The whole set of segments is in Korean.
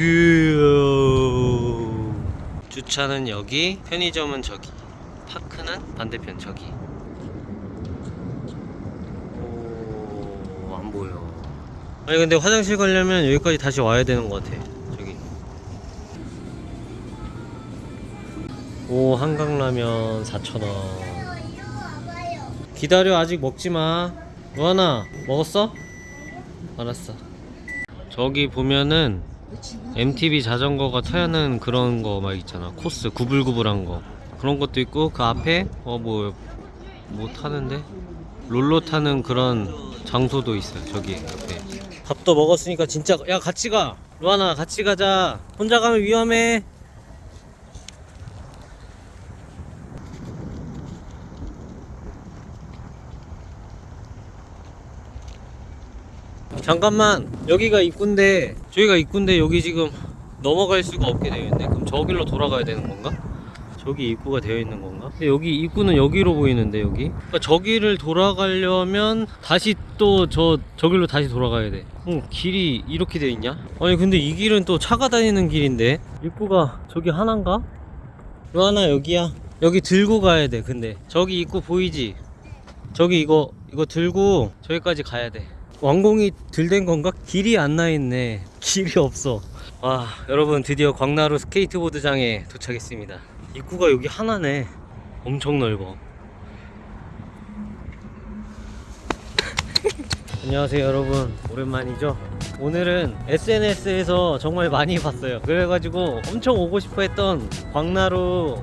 view. 주차는 여기 편의점은 저기 park는 반대편 저기. 오, 안 보여. 아니 근데 화장실 가려면 여기까지 다시 와야 되는 것 같아 저기. 오 한강라면 4,000원. 기다려 아직 먹지마. 루아나 먹었어? 알았어. 저기 보면은 MTB 자전거가 타는 그런 거 막 있잖아. 코스 구불구불한 거. 그런 것도 있고 그 앞에 어뭐뭐 타는데? 롤러 타는 그런 장소도 있어요 저기 옆에. 밥도 먹었으니까 진짜 야 같이 가. 루아나 같이 가자. 혼자 가면 위험해 잠깐만 여기가 입구인데 저기가 입구인데 여기 지금 넘어갈 수가 없게 되어 있네 그럼 저 길로 돌아가야 되는 건가? 저기 입구가 되어 있는 건가? 여기 입구는 여기로 보이는데 여기 그러니까 저기를 돌아가려면 다시 또 저 저길로 다시 돌아가야 돼 어, 길이 이렇게 되어 있냐? 아니 근데 이 길은 또 차가 다니는 길인데 입구가 저기 하나인가? 요 하나 여기야 여기 들고 가야 돼 근데 저기 입구 보이지? 저기 이거 이거 들고 저기까지 가야 돼 완공이 들된 건가? 길이 안 나 있네. 길이 없어. 와 여러분 드디어 광나루 스케이트보드장에 도착했습니다. 입구가 여기 하나네. 엄청 넓어. 안녕하세요 여러분. 오랜만이죠? 오늘은 SNS에서 정말 많이 봤어요. 그래가지고 엄청 오고 싶어 했던 광나루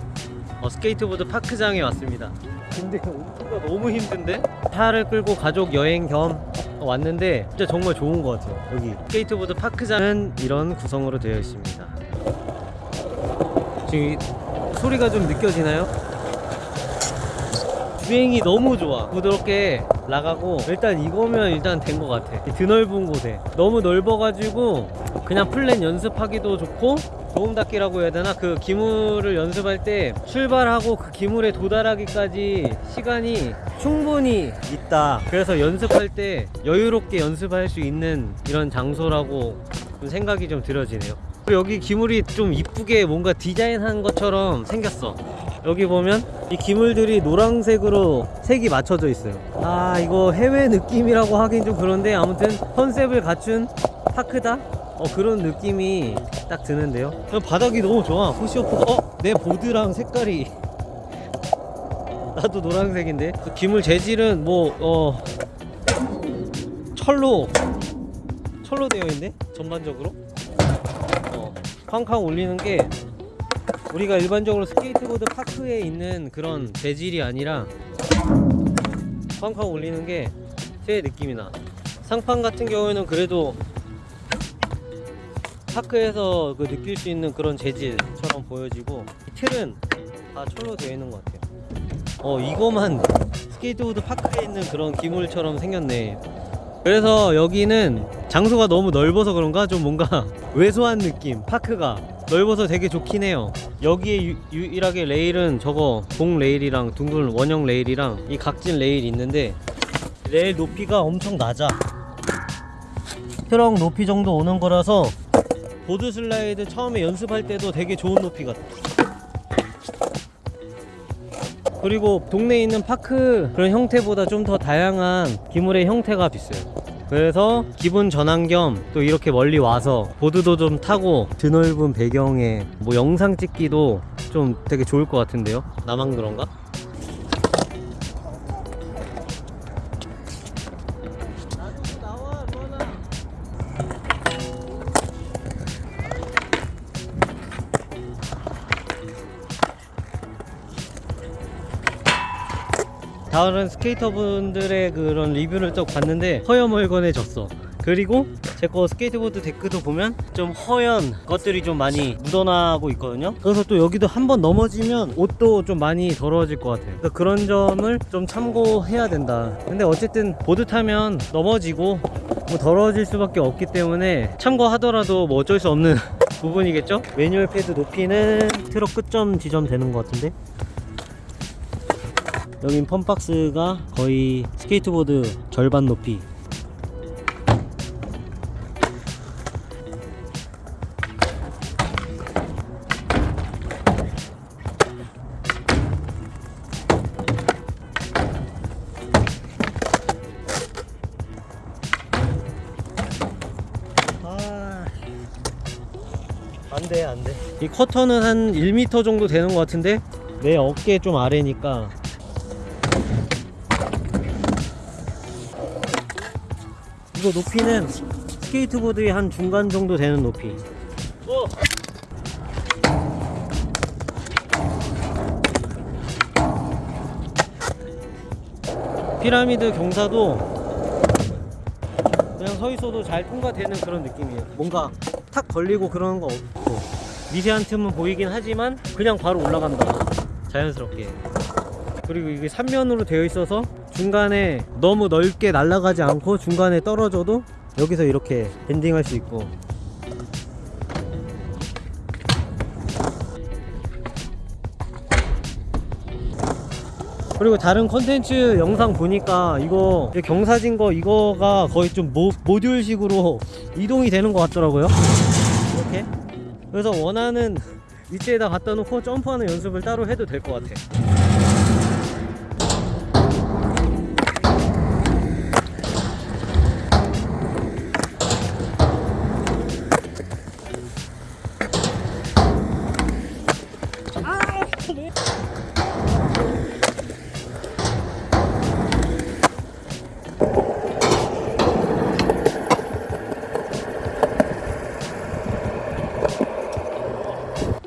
어, 스케이트보드 파크장에 왔습니다 근데 오기가 너무 힘든데? 차를 끌고 가족 여행 겸 왔는데 진짜 정말 좋은 것 같아요 여기. 스케이트보드 파크장은 이런 구성으로 되어 있습니다. 지금 이 소리가 좀 느껴지나요? 주행이 너무 좋아. 부드럽게 나가고 일단 이거면 일단 된 것 같아. 이 드넓은 곳에. 너무 넓어가지고 그냥 flat 연습하기도 좋고 도움 닫기라고 해야 되나? 그 기물을 연습할 때 출발하고 그 기물에 도달하기까지 시간이 충분히 있다. 그래서 연습할 때 여유롭게 연습할 수 있는 이런 장소라고 좀 생각이 좀 들어지네요. 여기 기물이 좀 이쁘게 뭔가 디자인한 것처럼 생겼어. 여기 보면 이 기물들이 노란색으로 색이 맞춰져 있어요. 아 이거 해외 느낌이라고 하긴 좀 그런데 아무튼 컨셉을 갖춘 파크다 어 그런 느낌이 딱 드는데요? 바닥이 너무 좋아. push off. 어? 내 보드랑 색깔이. 나도 노란색인데. 그 기물 재질은 뭐 어 철로. 철로 되어 있네? 전반적으로? 어 쾅쾅 울리는 게 우리가 일반적으로 스케이트보드 파크에 있는 그런 재질이 아니라 쾅쾅 울리는 게 쇠 느낌이 나. 상판 같은 경우에는 그래도 파크에서 그 느낄 수 있는 그런 재질처럼 보여지고 이 틀은 다 철로 되어 있는 것 같아요. 어 이거만 스케이트보드 파크에 있는 그런 기물처럼 생겼네. 그래서 여기는 장소가 너무 넓어서 그런가? 좀 뭔가 왜소한 느낌. 파크가 넓어서 되게 좋긴 해요. 여기에 유, 유일하게 레일은 저거 동 레일이랑 둥근 원형 레일이랑 이 각진 레일 있는데 레일 높이가 엄청 낮아. 트럭 높이 정도 오는 거라서 board slide 처음에 연습할 때도 되게 좋은 높이 같아 그리고 동네에 있는 파크 그런 형태보다 좀 더 다양한 기물의 형태가 있어요 그래서 기분 전환 겸 또 이렇게 멀리 와서 보드도 좀 타고 드넓은 배경에 뭐 영상 찍기도 좀 되게 좋을 것 같은데요 나만 그런가? 다른 스케이터분들의 그런 리뷰를 쭉 봤는데 허여멀건해졌어. 그리고 제 거 스케이트보드 데크도 보면 좀 허연 것들이 좀 많이 묻어나고 있거든요. 그래서 또 여기도 한번 넘어지면 옷도 좀 많이 더러워질 것 같아요. 그래서 그런 점을 좀 참고해야 된다. 근데 어쨌든 보드 타면 넘어지고 뭐 더러워질 수밖에 없기 때문에 참고하더라도 뭐 어쩔 수 없는 부분이겠죠? manual pad 높이는 트럭 끝점 지점 되는 것 같은데 여긴 펌박스가 거의 스케이트보드 절반 높이. 아, 안돼 안돼. 이 커터는 한 1m 정도 되는 것 같은데? 내 어깨 좀 아래니까. 이거 높이는 스케이트보드의 한 중간 정도 되는 높이 피라미드 경사도 그냥 서 있어도 잘 통과되는 그런 느낌이에요. 뭔가 탁 걸리고 그러는 거 없고 미세한 틈은 보이긴 하지만 그냥 바로 올라간다. 자연스럽게. 그리고 이게 3면으로 되어 있어서 중간에 너무 넓게 날아가지 않고 중간에 떨어져도 여기서 이렇게 밴딩할 수 있고. 그리고 다른 컨텐츠 영상 보니까 이거 이 경사진 거 이거가 거의 좀 모, 모듈식으로 이동이 되는 것 같더라고요. 이렇게. 그래서 원하는 위치에다 갖다 놓고 점프하는 연습을 따로 해도 될 것 같아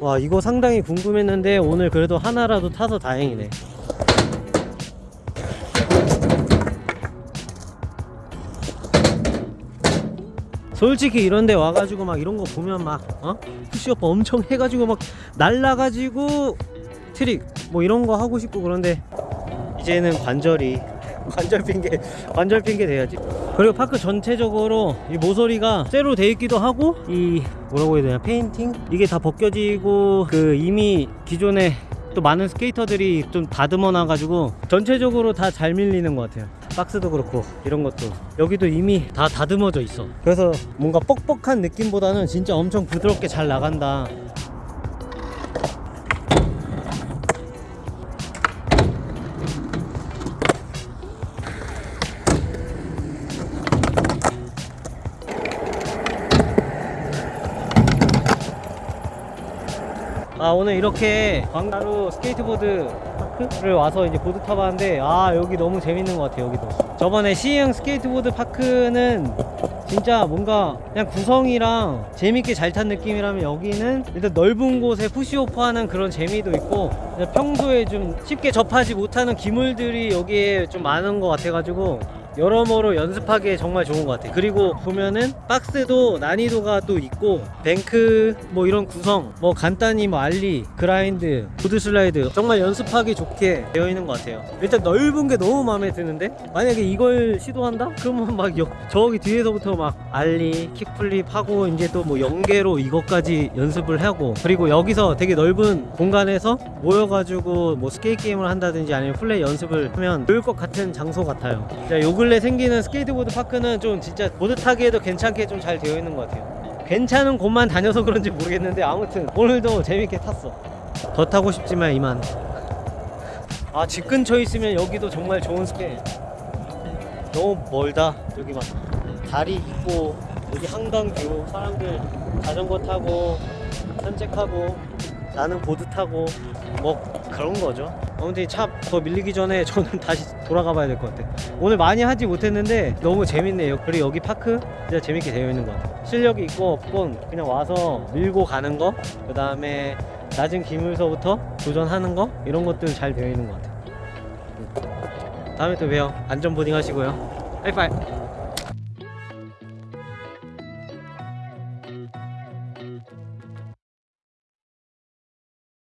와 이거 상당히 궁금했는데 오늘 그래도 하나라도 타서 다행이네 솔직히 이런데 와가지고 막 이런 거 보면 막 어? push off 엄청 해가지고 막 날라가지고 트릭 뭐 이런 거 하고 싶고 그런데 이제는 관절이 관절 핑계 관절 핑계 대야지. 그리고 파크 전체적으로 이 모서리가 쇠로 돼 있기도 하고 이 뭐라고 해야 되나 페인팅? 이게 다 벗겨지고 그 이미 기존에 또 많은 스케이터들이 좀 다듬어 놔 가지고 전체적으로 다 잘 밀리는 것 같아요. 박스도 그렇고 이런 것도. 여기도 이미 다 다듬어져 있어. 그래서 뭔가 뻑뻑한 느낌보다는 진짜 엄청 부드럽게 잘 나간다 아 오늘 이렇게 광나루 스케이트보드 파크를 와서 이제 보드 타봤는데 아 여기 너무 재밌는 것 같아요 여기도. 저번에 시흥 스케이트보드 파크는 진짜 뭔가 그냥 구성이랑 재밌게 잘 탄 느낌이라면 여기는 일단 넓은 곳에 push off 하는 그런 재미도 있고 평소에 좀 쉽게 접하지 못하는 기물들이 여기에 좀 많은 것 같아가지고 여러모로 연습하기에 정말 좋은 것 같아요. 그리고 보면은 박스도 난이도가 또 있고 bank 뭐 이런 구성 뭐 간단히 뭐 ollie grind board slide 정말 연습하기 좋게 되어 있는 것 같아요. 일단 넓은 게 너무 마음에 드는데? 만약에 이걸 시도한다? 그러면 막 여- 저기 뒤에서부터 막 ollie kickflip 하고 이제 또 뭐 연계로 이것까지 연습을 하고 그리고 여기서 되게 넓은 공간에서 모여가지고 뭐 스케이트 게임을 한다든지 아니면 flat 연습을 하면 좋을 것 같은 장소 같아요. 자, 요 근래 생기는 스케이트보드 파크는 좀 진짜 보드 타기에도 괜찮게 좀 잘 되어 있는 것 같아요. 괜찮은 곳만 다녀서 그런지 모르겠는데 아무튼 오늘도 재밌게 탔어. 더 타고 싶지만 이만. 아 집 근처에 있으면 여기도 정말 좋은 스케 너무 멀다 여기 막. 다리 있고 여기 한강 view. 사람들 자전거 타고 산책하고 나는 보드 타고 뭐 그런 거죠. 아무튼 차 더 밀리기 전에 저는 다시 돌아가 봐야 될 것 같아. 오늘 많이 하지 못했는데 너무 재밌네요. 그리고 여기 파크 진짜 재밌게 되어 있는 것 같아요. 실력이 있고 없건 그냥 와서 밀고 가는 거 그 다음에 낮은 기물서부터 도전하는 거 이런 것들 잘 되어 있는 것 같아요. 다음에 또 봬요. 안전 보딩 하시고요. 하이파이